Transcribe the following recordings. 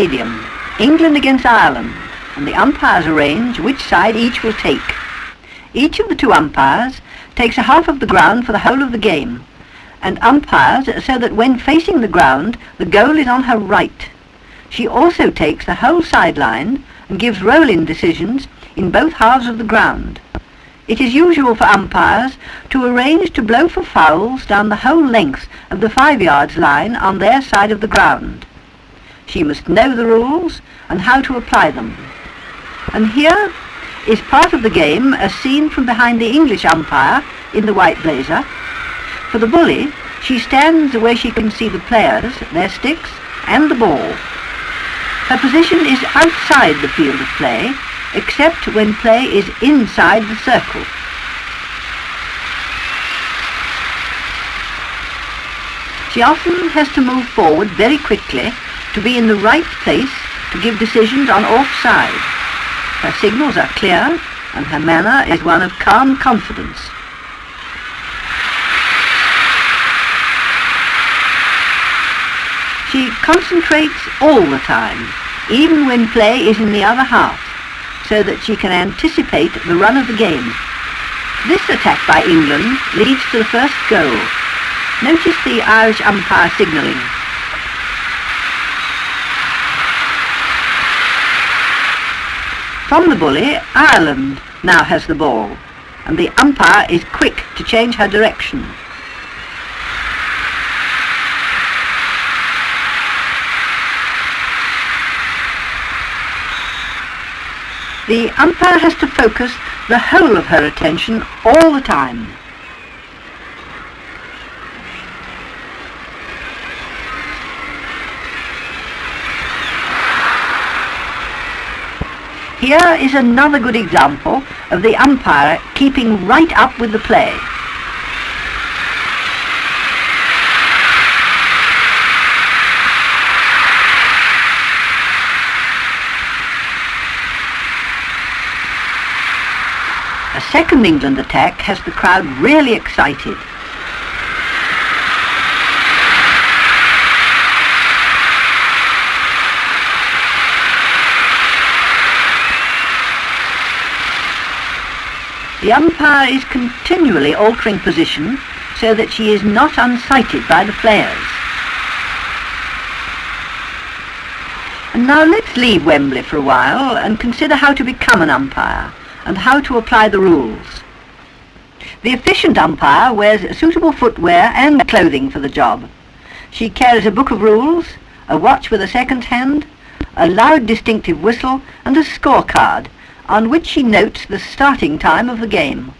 stadium, England against Ireland, and the umpires arrange which side each will take. Each of the two umpires takes a half of the ground for the whole of the game, and umpires so that when facing the ground, the goal is on her right. She also takes the whole sideline and gives roll-in decisions in both halves of the ground. It is usual for umpires to arrange to blow for fouls down the whole length of the five yards line on their side of the ground. She must know the rules and how to apply them. And here is part of the game as seen from behind the English umpire in the white blazer. For the bully, she stands where she can see the players, their sticks, and the ball. Her position is outside the field of play, except when play is inside the circle. She often has to move forward very quickly to be in the right place to give decisions on all sides. Her signals are clear and her manner is one of calm confidence. She concentrates all the time, even when play is in the other half, so that she can anticipate the run of the game. This attack by England leads to the first goal. Notice the Irish umpire signalling. From the bully, Ireland now has the ball, and the umpire is quick to change her direction. The umpire has to focus the whole of her attention all the time. Here is another good example of the umpire keeping right up with the play. A second England attack has the crowd really excited. The umpire is continually altering position so that she is not unsighted by the players. And now let's leave Wembley for a while and consider how to become an umpire and how to apply the rules. The efficient umpire wears suitable footwear and clothing for the job. She carries a book of rules, a watch with a second hand, a loud distinctive whistle and a scorecard on which she notes the starting time of the game.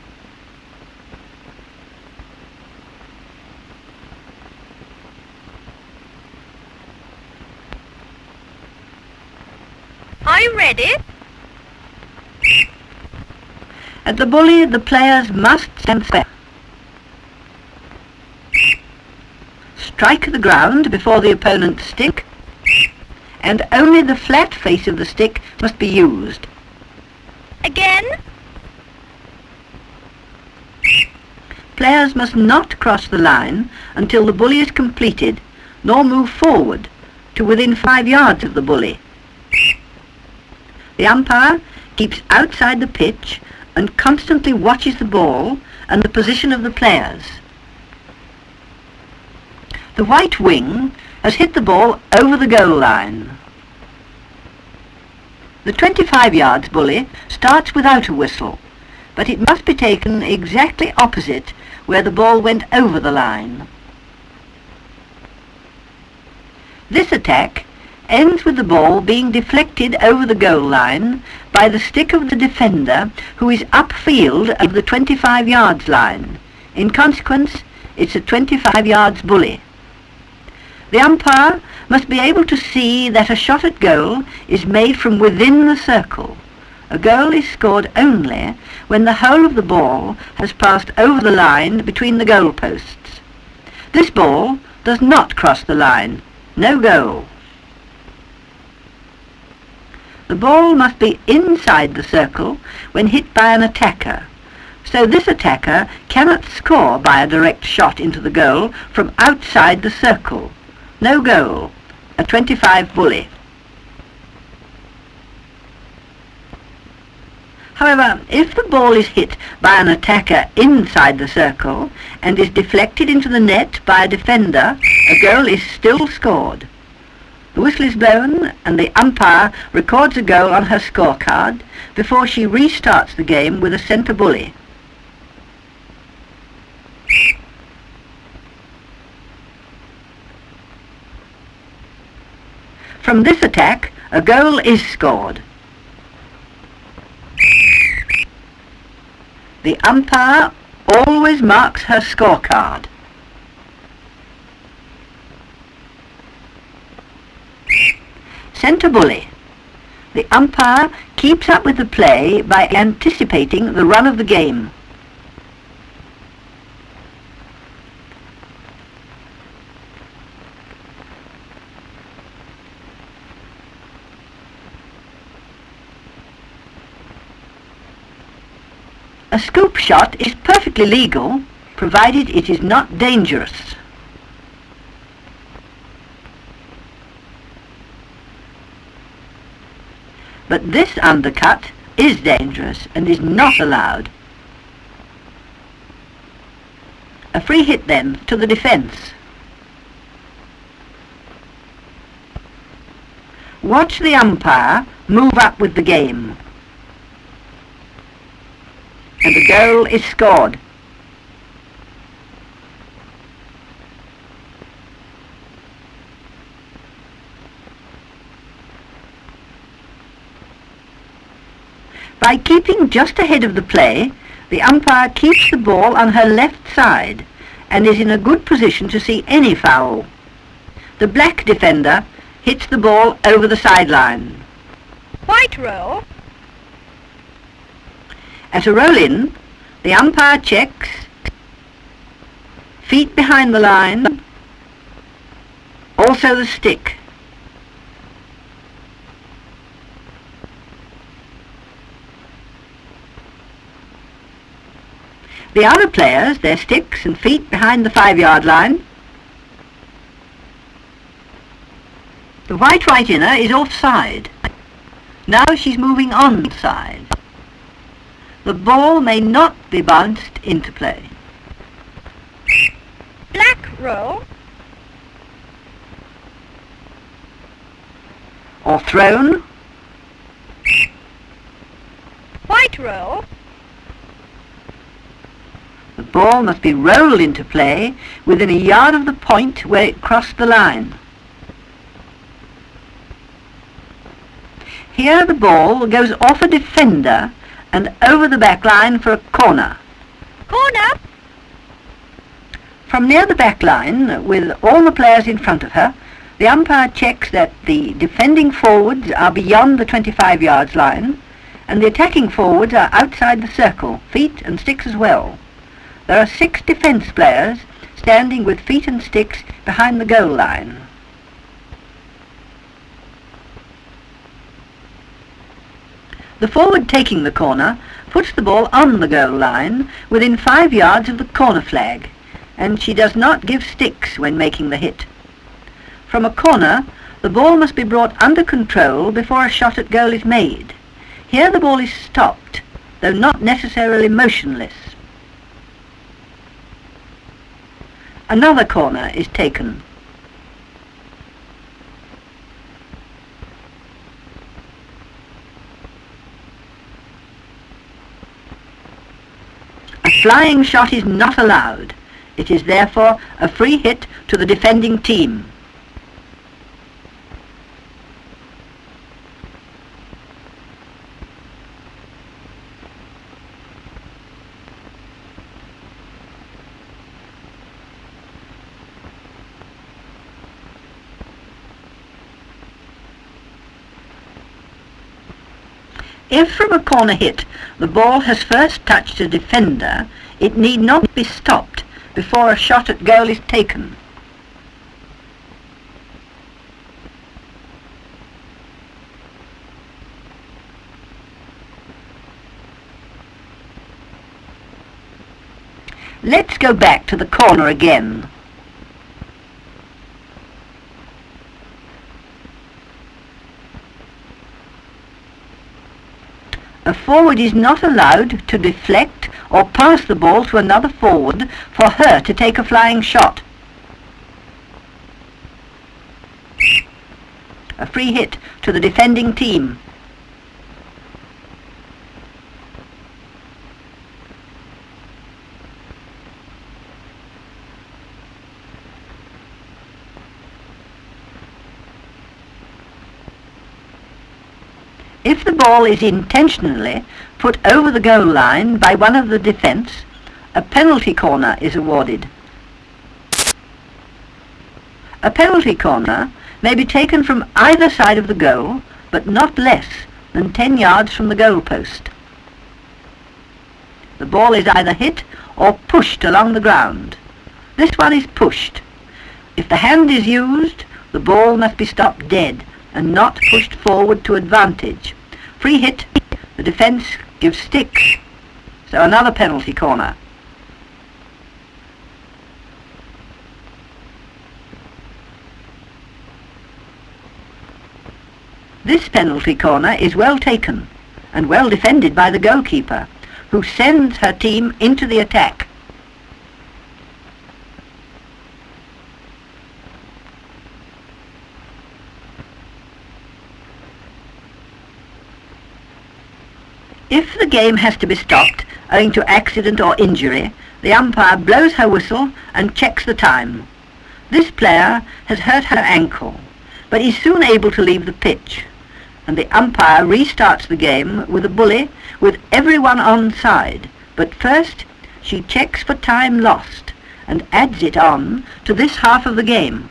Are you ready? At the bully, the players must stand fair. Strike the ground before the opponent's stick, and only the flat face of the stick must be used. Again? Players must not cross the line until the bully is completed, nor move forward to within five yards of the bully. The umpire keeps outside the pitch and constantly watches the ball and the position of the players. The white wing has hit the ball over the goal line. The 25 yards bully starts without a whistle, but it must be taken exactly opposite where the ball went over the line. This attack ends with the ball being deflected over the goal line by the stick of the defender who is upfield of the 25 yards line. In consequence, it's a 25 yards bully. The umpire must be able to see that a shot at goal is made from within the circle. A goal is scored only when the whole of the ball has passed over the line between the goal posts. This ball does not cross the line. No goal. The ball must be inside the circle when hit by an attacker. So this attacker cannot score by a direct shot into the goal from outside the circle. No goal a 25 bully. However, if the ball is hit by an attacker inside the circle and is deflected into the net by a defender, a goal is still scored. The whistle is blown and the umpire records a goal on her scorecard before she restarts the game with a centre bully. From this attack, a goal is scored. The umpire always marks her scorecard. Centre bully. The umpire keeps up with the play by anticipating the run of the game. Scoop shot is perfectly legal, provided it is not dangerous. But this undercut is dangerous and is not allowed. A free hit then to the defence. Watch the umpire move up with the game and the goal is scored. By keeping just ahead of the play, the umpire keeps the ball on her left side and is in a good position to see any foul. The black defender hits the ball over the sideline. White roll. At a roll-in, the umpire checks, feet behind the line, also the stick. The other players, their sticks and feet behind the five-yard line. The white right inner is offside. Now she's moving onside. The ball may not be bounced into play. Black roll. Or thrown. White roll. The ball must be rolled into play within a yard of the point where it crossed the line. Here the ball goes off a defender and over the back line for a corner. Corner. From near the back line, with all the players in front of her, the umpire checks that the defending forwards are beyond the 25 yards line and the attacking forwards are outside the circle, feet and sticks as well. There are six defence players standing with feet and sticks behind the goal line. The forward taking the corner puts the ball on the goal line within five yards of the corner flag, and she does not give sticks when making the hit. From a corner, the ball must be brought under control before a shot at goal is made. Here the ball is stopped, though not necessarily motionless. Another corner is taken. Flying shot is not allowed. It is therefore a free hit to the defending team. If from a corner hit the ball has first touched a defender, it need not be stopped before a shot at goal is taken. Let's go back to the corner again. A forward is not allowed to deflect or pass the ball to another forward for her to take a flying shot. A free hit to the defending team. Ball is intentionally put over the goal line by one of the defence, a penalty corner is awarded. A penalty corner may be taken from either side of the goal, but not less than 10 yards from the goal post. The ball is either hit or pushed along the ground. This one is pushed. If the hand is used, the ball must be stopped dead and not pushed forward to advantage. Free hit, the defence gives sticks. So another penalty corner. This penalty corner is well taken and well defended by the goalkeeper, who sends her team into the attack. If the game has to be stopped owing to accident or injury, the umpire blows her whistle and checks the time. This player has hurt her ankle, but is soon able to leave the pitch, and the umpire restarts the game with a bully with everyone on side. But first, she checks for time lost and adds it on to this half of the game.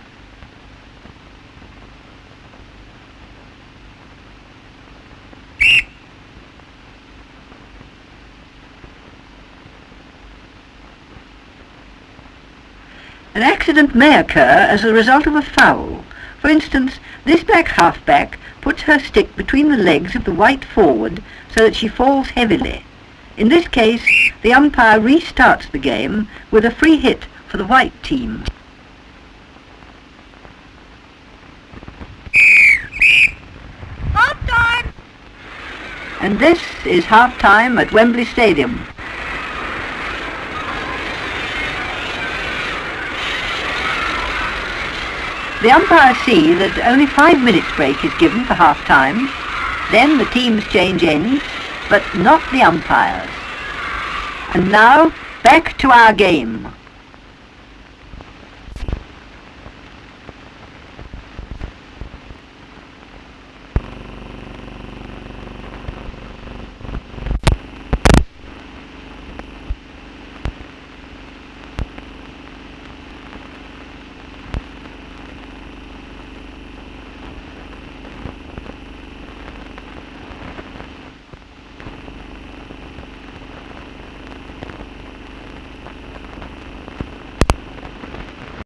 An accident may occur as a result of a foul. For instance, this black halfback puts her stick between the legs of the white forward so that she falls heavily. In this case, the umpire restarts the game with a free hit for the white team. Half time! And this is half-time at Wembley Stadium. The umpires see that only five minutes break is given for half-time. Then the teams change ends, but not the umpires. And now, back to our game.